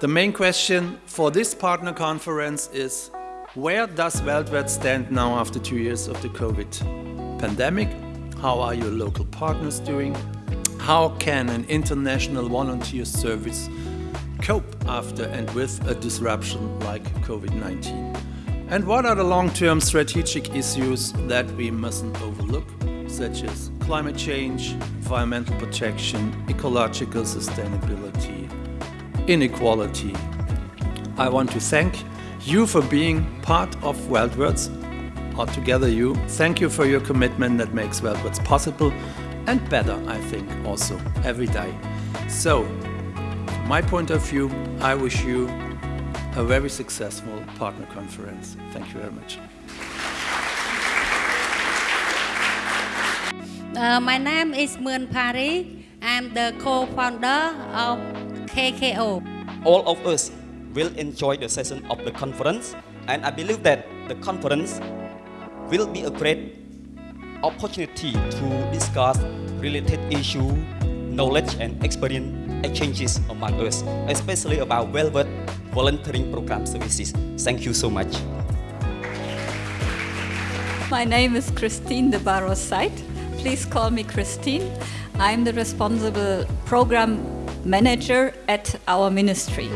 The main question for this partner conference is where does Weltwärts stand now after two years of the COVID pandemic? How are your local partners doing? How can an international volunteer service cope after and with a disruption like COVID-19? And what are the long-term strategic issues that we mustn't overlook, such as climate change, environmental protection, ecological sustainability, inequality. I want to thank you for being part of Weltwärts, or together you. Thank you for your commitment that makes Weltwärts possible and better, I think, also every day. So, my point of view, I wish you a very successful partner conference. Thank you very much. Uh, my name is Moon Pari. I'm the co-founder of KKO. All of us will enjoy the session of the conference and I believe that the conference will be a great opportunity to discuss related issue, knowledge and experience exchanges among us, especially about Weltwärts volunteering program services. Thank you so much. My name is Christine de Barros Seit. Please call me Christine. I'm the responsible program manager at our ministry.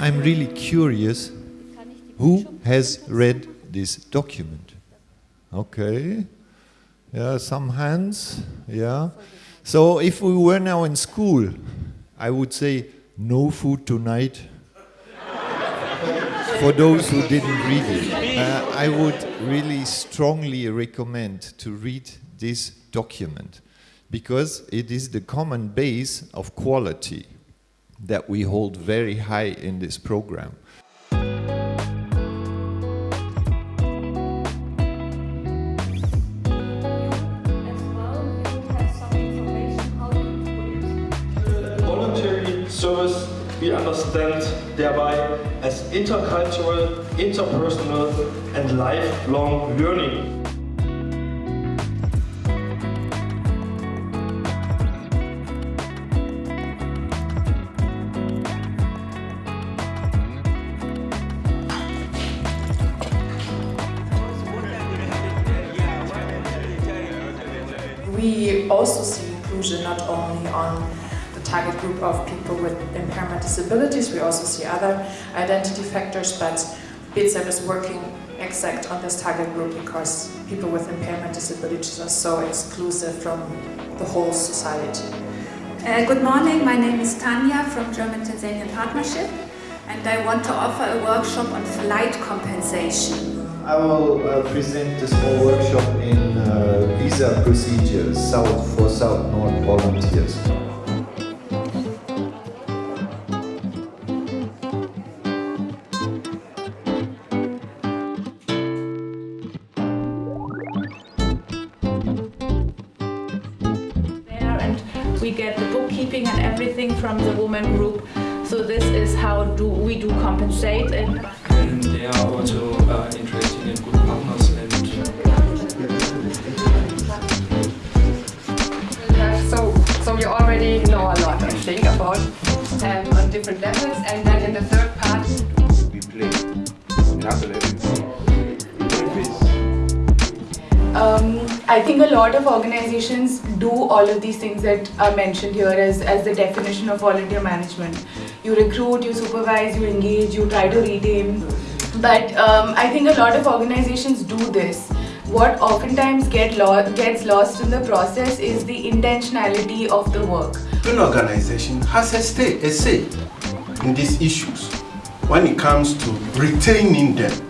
I'm really curious who has read this document? Okay. Yeah, some hands. Yeah. So if we were now in school, I would say no food tonight. For those who didn't read it, uh, I would really strongly recommend to read this document because it is the common base of quality that we hold very high in this program. Service we understand thereby as intercultural, interpersonal and lifelong learning. We also see inclusion not only on target group of people with impairment disabilities. We also see other identity factors, but bezev is working exact on this target group because people with impairment disabilities are so exclusive from the whole society. Uh, good morning, my name is Tanya from German-Tanzanian Partnership and I want to offer a workshop on flight compensation. I will uh, present a small workshop in uh, visa procedures South for South-North volunteers. We get the bookkeeping and everything from the woman group. So this is how do we do compensate. And, and they are also uh, interested in good partners and so, so you already know a lot, I think, about um, on different levels. And I think a lot of organizations do all of these things that are mentioned here as, as the definition of volunteer management. You recruit, you supervise, you engage, you try to retain. But um, I think a lot of organizations do this. What oftentimes get lo gets lost in the process is the intentionality of the work. An organization has a, stay, a say in these issues when it comes to retaining them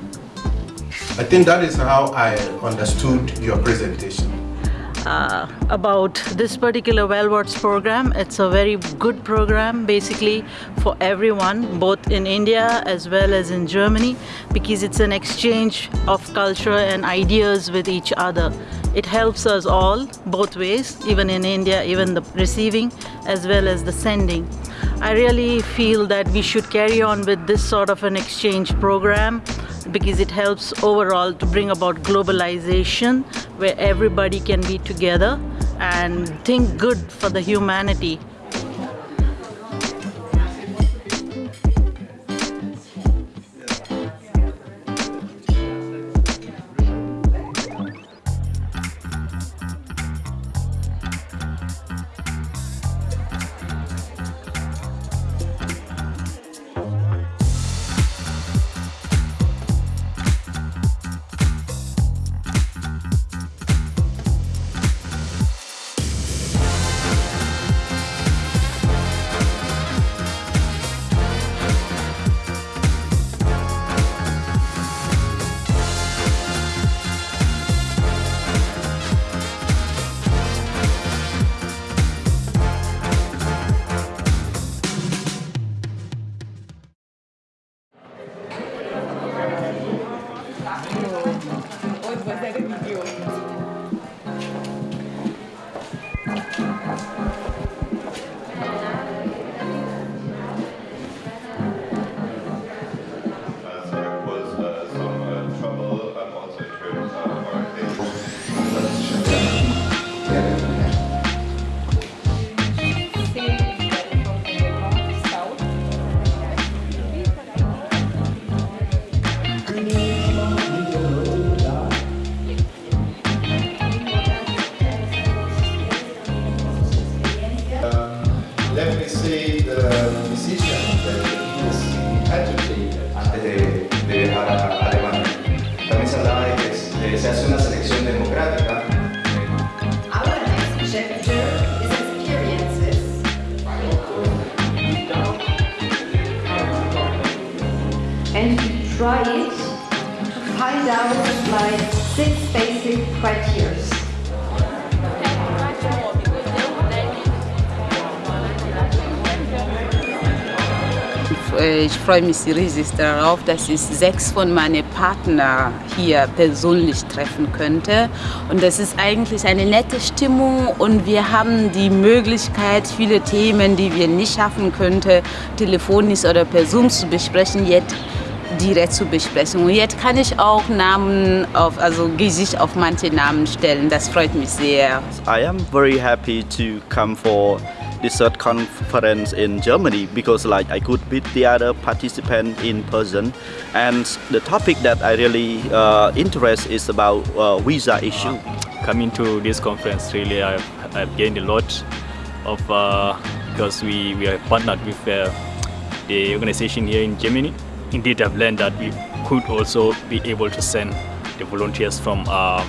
I think that is how I understood your presentation. Uh, about this particular Weltwärts program. It's a very good program basically for everyone, both in India as well as in Germany, because it's an exchange of culture and ideas with each other. It helps us all, both ways, even in India, even the receiving as well as the sending. I really feel that we should carry on with this sort of an exchange program because it helps overall to bring about globalization where everybody can be together and think good for the humanity. Like six basic criteria. Ich freue mich riesig darauf, dass ich sechs von meinen Partnern hier persönlich treffen könnte. Und das ist eigentlich eine nette Stimmung und wir haben die Möglichkeit, viele Themen, die wir nicht schaffen könnten, telefonisch oder persönlich zu besprechen, jetzt direkt zu besprechen. Und jetzt kann ich auch Namen auf, also Gesicht auf manche Namen stellen. Das freut mich sehr. I am very happy to come for this third conference in Germany because like I could meet the other participant in person and the topic that I really uh, interest is about uh, visa issue. Coming to this conference really I've, I've gained a lot of uh, because we, we are partnered with uh, the organization here in Germany. Indeed I've learned that we could also be able to send the volunteers from uh,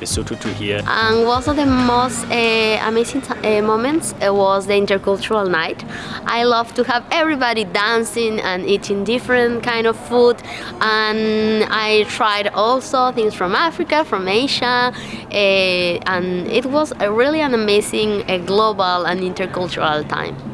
Lesotho to here. And one of the most uh, amazing uh, moments uh, was the intercultural night. I love to have everybody dancing and eating different kind of food and I tried also things from Africa, from Asia and it was a really an amazing global and intercultural time.